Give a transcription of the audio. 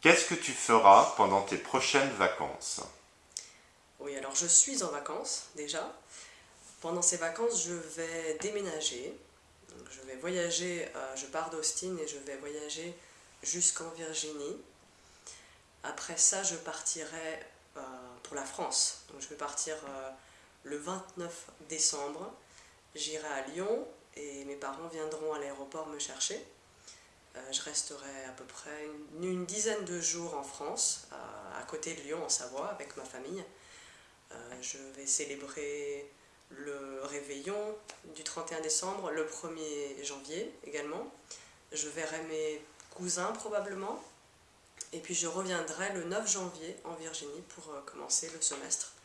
Qu'est-ce que tu feras pendant tes prochaines vacances? Oui, alors je suis en vacances déjà. Pendant ces vacances, je vais déménager. je vais voyager, euh, je pars d'Austin et je vais voyager jusqu'en Virginie. Après ça, je partirai euh, pour la France. Je vais partir euh, le 29 décembre. J'irai à Lyon et mes parents viendront à l'aéroport me chercher. Euh, je resterai à peu près une, dizaine de jours en France, à, côté de Lyon, en Savoie, avec ma famille. je vais célébrer le réveillon du 31 décembre, le 1er janvier également. Je verrai mes cousins probablement, et puis je reviendrai le 9 janvier en Virginie pour euh, commencer le semestre euh.